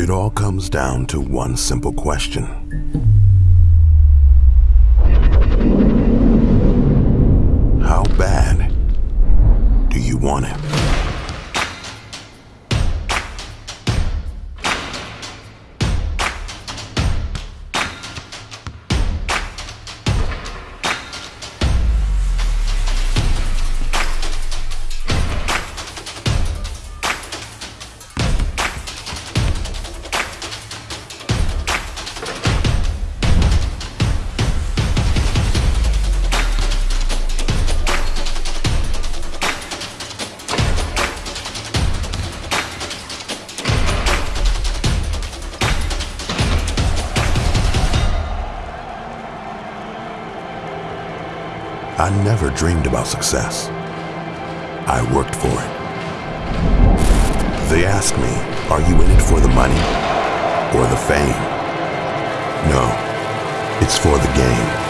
It all comes down to one simple question. How bad do you want it? I never dreamed about success. I worked for it. They ask me, are you in it for the money or the fame? No, it's for the game.